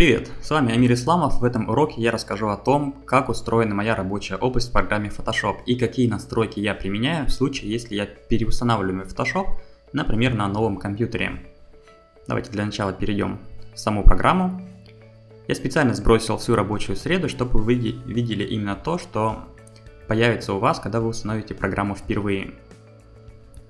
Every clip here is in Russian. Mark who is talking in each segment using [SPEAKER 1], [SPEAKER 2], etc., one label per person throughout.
[SPEAKER 1] Привет, с вами Амир Исламов. В этом уроке я расскажу о том, как устроена моя рабочая область в программе Photoshop и какие настройки я применяю в случае, если я переустанавливаю Photoshop, например, на новом компьютере. Давайте для начала перейдем в саму программу. Я специально сбросил всю рабочую среду, чтобы вы видели именно то, что появится у вас, когда вы установите программу впервые.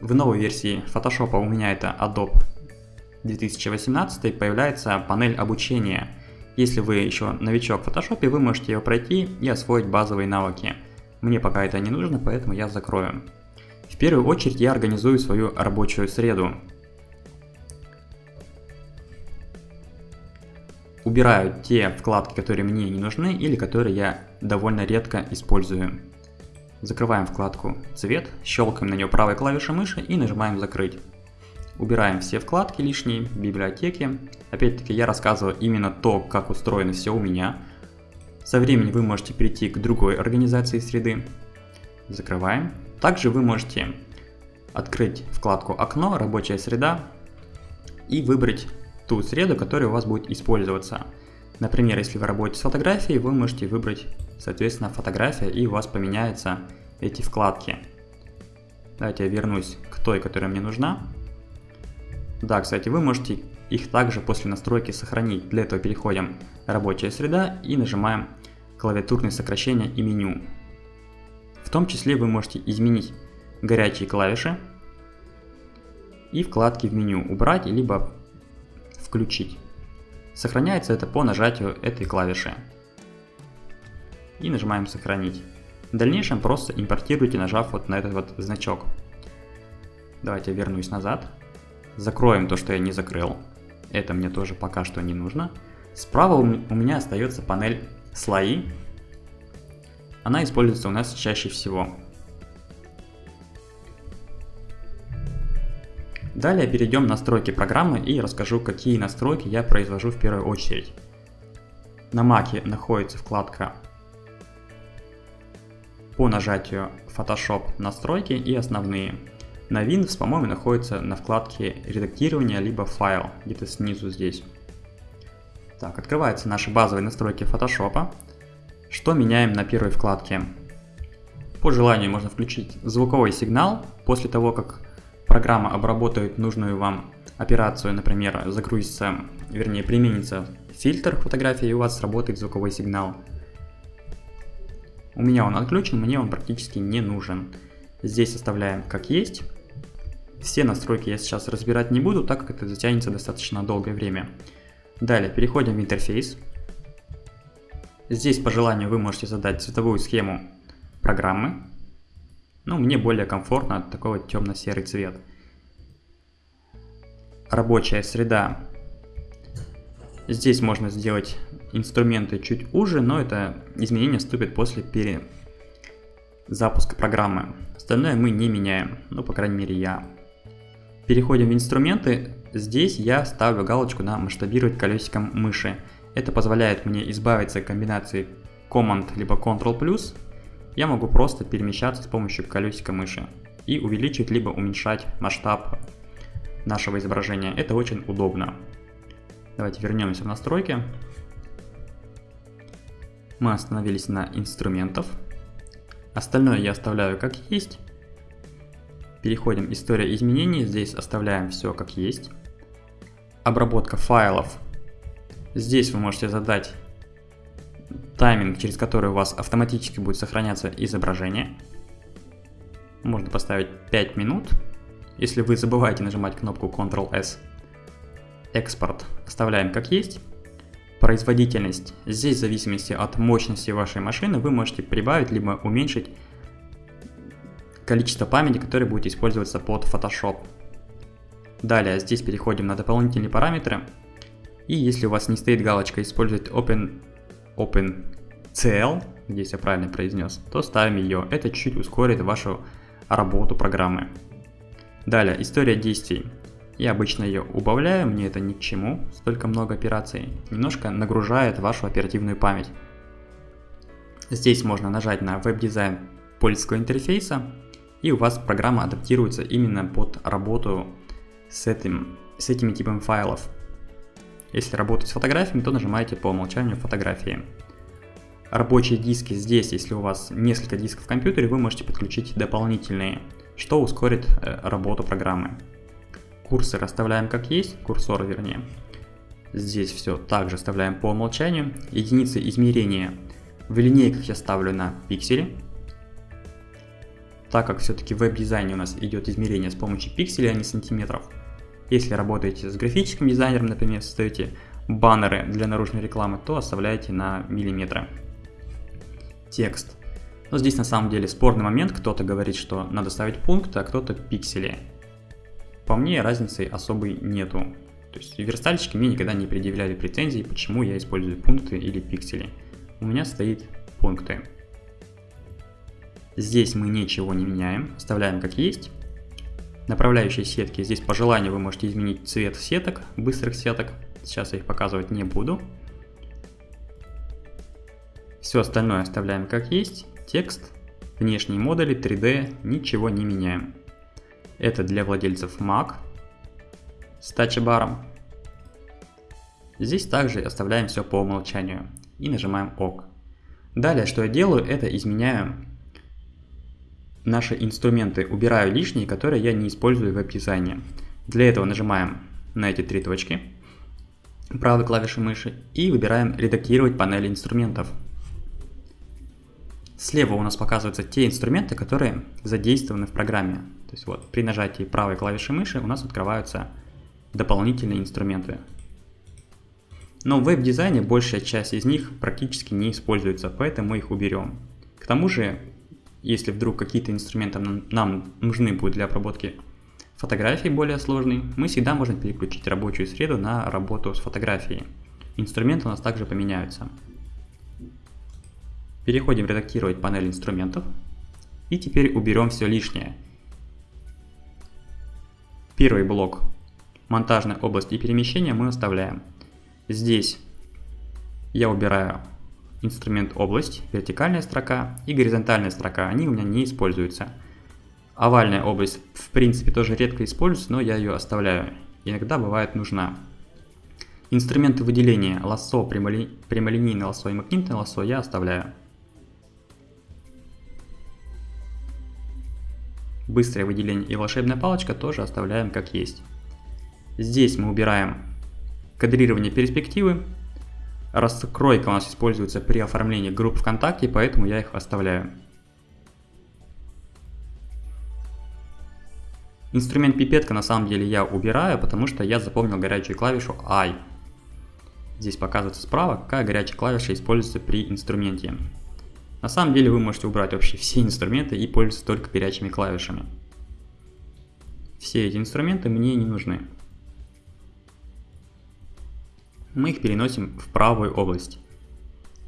[SPEAKER 1] В новой версии Photoshop у меня это Adobe 2018 появляется панель обучения. Если вы еще новичок в Photoshop, вы можете ее пройти и освоить базовые навыки. Мне пока это не нужно, поэтому я закрою. В первую очередь я организую свою рабочую среду. Убираю те вкладки, которые мне не нужны или которые я довольно редко использую. Закрываем вкладку «Цвет», щелкаем на нее правой клавишей мыши и нажимаем «Закрыть». Убираем все вкладки лишние, библиотеки. Опять-таки я рассказываю именно то, как устроено все у меня. Со временем вы можете перейти к другой организации среды. Закрываем. Также вы можете открыть вкладку «Окно», «Рабочая среда» и выбрать ту среду, которая у вас будет использоваться. Например, если вы работаете с фотографией, вы можете выбрать, соответственно, фотография, и у вас поменяются эти вкладки. Давайте я вернусь к той, которая мне нужна. Да, кстати, вы можете их также после настройки сохранить. Для этого переходим «Рабочая среда» и нажимаем клавиатурные сокращения и меню. В том числе вы можете изменить горячие клавиши и вкладки в меню убрать, либо включить. Сохраняется это по нажатию этой клавиши. И нажимаем «Сохранить». В дальнейшем просто импортируйте, нажав вот на этот вот значок. Давайте вернусь назад. Закроем то, что я не закрыл. Это мне тоже пока что не нужно. Справа у меня остается панель «Слои». Она используется у нас чаще всего. Далее перейдем в настройки программы и расскажу, какие настройки я произвожу в первую очередь. На Mac находится вкладка по нажатию Photoshop настройки и основные. На Windows, по-моему, находится на вкладке редактирования, либо файл, где-то снизу здесь. Так, открываются наши базовые настройки Photoshop. Что меняем на первой вкладке? По желанию можно включить звуковой сигнал после того, как программа обработает нужную вам операцию, например, загрузится, вернее применится фильтр фотографии и у вас сработает звуковой сигнал. У меня он отключен, мне он практически не нужен. Здесь оставляем как есть. Все настройки я сейчас разбирать не буду, так как это затянется достаточно долгое время. Далее переходим в интерфейс. Здесь по желанию вы можете задать цветовую схему программы. Ну, мне более комфортно такой вот темно-серый цвет. Рабочая среда. Здесь можно сделать инструменты чуть уже, но это изменение вступит после перезапуска программы. Остальное мы не меняем, ну, по крайней мере, я. Переходим в инструменты. Здесь я ставлю галочку на масштабировать колесиком мыши. Это позволяет мне избавиться от комбинации Command либо Ctrl+. Я могу просто перемещаться с помощью колесика мыши и увеличить либо уменьшать масштаб нашего изображения. Это очень удобно. Давайте вернемся в настройки. Мы остановились на инструментов. Остальное я оставляю как есть. Переходим «История изменений», здесь оставляем все как есть. Обработка файлов. Здесь вы можете задать тайминг, через который у вас автоматически будет сохраняться изображение. Можно поставить 5 минут. Если вы забываете нажимать кнопку Ctrl-S. Экспорт оставляем как есть. Производительность. Здесь в зависимости от мощности вашей машины вы можете прибавить либо уменьшить количество памяти, которое будет использоваться под Photoshop. Далее здесь переходим на дополнительные параметры. И если у вас не стоит галочка использовать Open, OpenCL, здесь я правильно произнес, то ставим ее. Это чуть ускорит вашу работу программы. Далее, история действий. Я обычно ее убавляю, мне это ни к чему, столько много операций. Немножко нагружает вашу оперативную память. Здесь можно нажать на веб-дизайн польского интерфейса и у вас программа адаптируется именно под работу с, этим, с этими типами файлов. Если работать с фотографиями, то нажимаете по умолчанию фотографии. Рабочие диски здесь, если у вас несколько дисков в компьютере, вы можете подключить дополнительные, что ускорит э, работу программы. Курсор оставляем как есть, курсор вернее. Здесь все также оставляем по умолчанию. Единицы измерения в линейках я ставлю на пиксели. Так как все-таки в веб-дизайне у нас идет измерение с помощью пикселей, а не сантиметров. Если работаете с графическим дизайнером, например, создаете баннеры для наружной рекламы, то оставляйте на миллиметры. Текст. Но здесь на самом деле спорный момент, кто-то говорит, что надо ставить пункты, а кто-то пиксели. По мне разницы особой нету. То есть верстальщики мне никогда не предъявляли претензий, почему я использую пункты или пиксели. У меня стоит пункты. Здесь мы ничего не меняем, оставляем как есть. Направляющие сетки, здесь по желанию вы можете изменить цвет сеток, быстрых сеток. Сейчас я их показывать не буду. Все остальное оставляем как есть. Текст, внешние модули, 3D, ничего не меняем. Это для владельцев Mac с тачбаром. Здесь также оставляем все по умолчанию и нажимаем ОК. Далее, что я делаю, это изменяю наши инструменты, убираю лишние, которые я не использую в веб-дизайне. Для этого нажимаем на эти три точки правой клавишей мыши и выбираем «Редактировать панели инструментов». Слева у нас показываются те инструменты, которые задействованы в программе. То есть вот при нажатии правой клавиши мыши у нас открываются дополнительные инструменты. Но в веб-дизайне большая часть из них практически не используется, поэтому мы их уберем. К тому же, если вдруг какие-то инструменты нам нужны будут для обработки фотографий более сложные, мы всегда можем переключить рабочую среду на работу с фотографией. Инструменты у нас также поменяются. Переходим редактировать панель инструментов. И теперь уберем все лишнее. Первый блок монтажной области перемещения мы оставляем. Здесь я убираю инструмент область, вертикальная строка и горизонтальная строка. Они у меня не используются. Овальная область в принципе тоже редко используется, но я ее оставляю. Иногда бывает нужна. Инструменты выделения лассо, прямоли... прямолинейное лассо и магнитное лассо я оставляю. Быстрое выделение и волшебная палочка тоже оставляем как есть. Здесь мы убираем кадрирование перспективы. Раскройка у нас используется при оформлении групп ВКонтакте, поэтому я их оставляю. Инструмент пипетка на самом деле я убираю, потому что я запомнил горячую клавишу I. Здесь показывается справа, какая горячая клавиша используется при инструменте. На самом деле вы можете убрать вообще все инструменты и пользоваться только горячими клавишами. Все эти инструменты мне не нужны. Мы их переносим в правую область.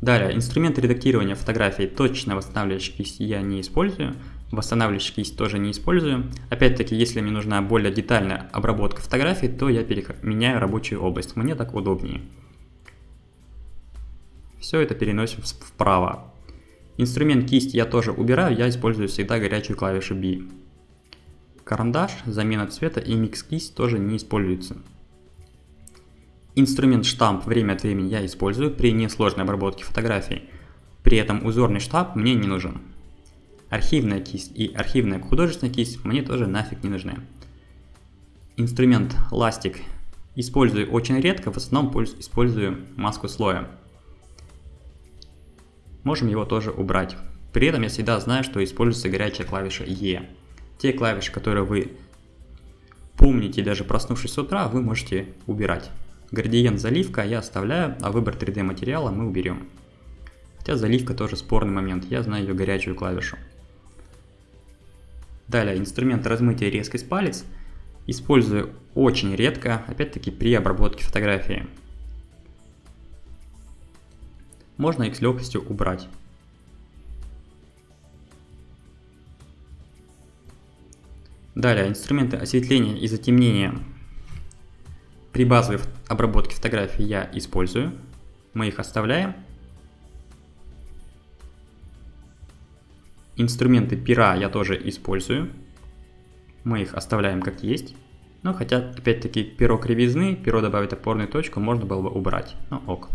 [SPEAKER 1] Далее, инструмент редактирования фотографий точно восстанавливающий кисть я не использую. Восстанавливающий кисть тоже не использую. Опять-таки, если мне нужна более детальная обработка фотографий, то я меняю рабочую область. Мне так удобнее. Все это переносим вправо. Инструмент кисть я тоже убираю, я использую всегда горячую клавишу B. Карандаш, замена цвета и микс кисть тоже не используются. Инструмент штамп время от времени я использую при несложной обработке фотографий. При этом узорный штамп мне не нужен. Архивная кисть и архивная художественная кисть мне тоже нафиг не нужны. Инструмент ластик использую очень редко, в основном использую маску слоя можем его тоже убрать. При этом я всегда знаю, что используется горячая клавиша E. Те клавиши, которые вы помните, даже проснувшись с утра, вы можете убирать. Градиент заливка я оставляю, а выбор 3D материала мы уберем. Хотя заливка тоже спорный момент, я знаю ее горячую клавишу. Далее, инструмент размытия резкость палец использую очень редко, опять-таки при обработке фотографии можно их с легкостью убрать. Далее, инструменты осветления и затемнения при базовой обработке фотографий я использую. Мы их оставляем. Инструменты пера я тоже использую. Мы их оставляем как есть. Ну, хотя, опять-таки, перо кривизны, перо добавить опорную точку можно было бы убрать. Ну, ок.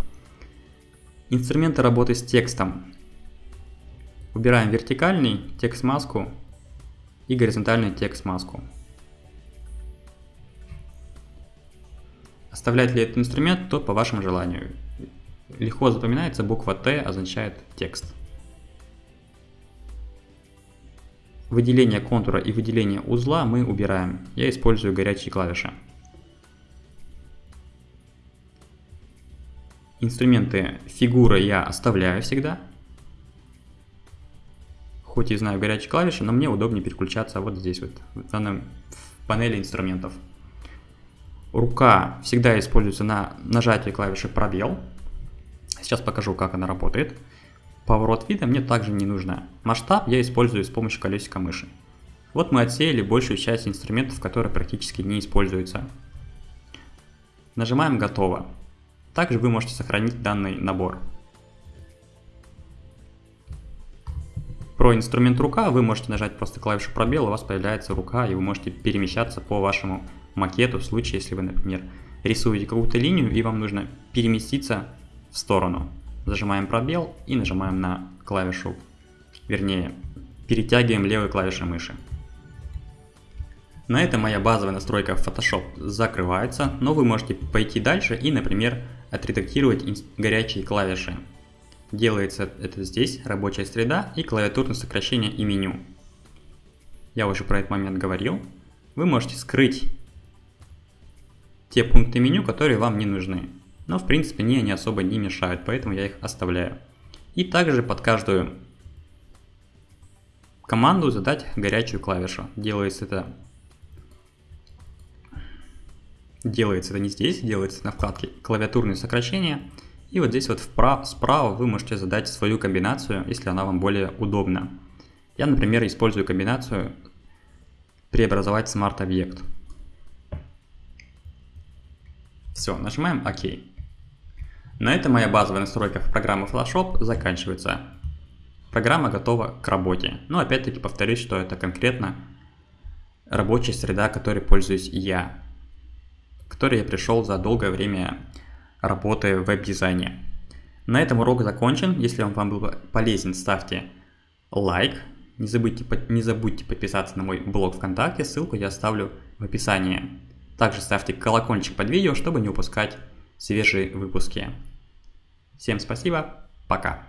[SPEAKER 1] Инструменты работы с текстом. Убираем вертикальный текст-маску и горизонтальный текст-маску. Оставлять ли этот инструмент, то по вашему желанию. Легко запоминается, буква Т означает текст. Выделение контура и выделение узла мы убираем. Я использую горячие клавиши. Инструменты фигуры я оставляю всегда. Хоть и знаю горячие клавиши, но мне удобнее переключаться вот здесь вот, в данном в панели инструментов. Рука всегда используется на нажатии клавиши пробел. Сейчас покажу, как она работает. Поворот вида мне также не нужно. Масштаб я использую с помощью колесика мыши. Вот мы отсеяли большую часть инструментов, которые практически не используются. Нажимаем «Готово». Также вы можете сохранить данный набор. Про инструмент рука вы можете нажать просто клавишу пробел, у вас появляется рука, и вы можете перемещаться по вашему макету в случае, если вы, например, рисуете какую-то линию и вам нужно переместиться в сторону. Зажимаем пробел и нажимаем на клавишу, вернее, перетягиваем левой клавишей мыши. На этом моя базовая настройка в Photoshop закрывается, но вы можете пойти дальше и, например, отредактировать горячие клавиши. Делается это здесь, рабочая среда и клавиатурное сокращение и меню. Я уже про этот момент говорил. Вы можете скрыть те пункты меню, которые вам не нужны. Но в принципе мне они особо не мешают, поэтому я их оставляю. И также под каждую команду задать горячую клавишу. Делается это делается это не здесь, делается на вкладке клавиатурные сокращения. И вот здесь вот вправо, справа вы можете задать свою комбинацию, если она вам более удобна. Я, например, использую комбинацию преобразовать смарт-объект. Все, нажимаем ОК. На этом моя базовая настройка в программе Photoshop заканчивается. Программа готова к работе. Но опять-таки повторюсь, что это конкретно рабочая среда, которой пользуюсь я. Которой я пришел за долгое время работы в веб-дизайне. На этом урок закончен. Если он вам был полезен, ставьте лайк. Не забудьте, не забудьте подписаться на мой блог ВКонтакте, ссылку я оставлю в описании. Также ставьте колокольчик под видео, чтобы не упускать свежие выпуски. Всем спасибо, пока.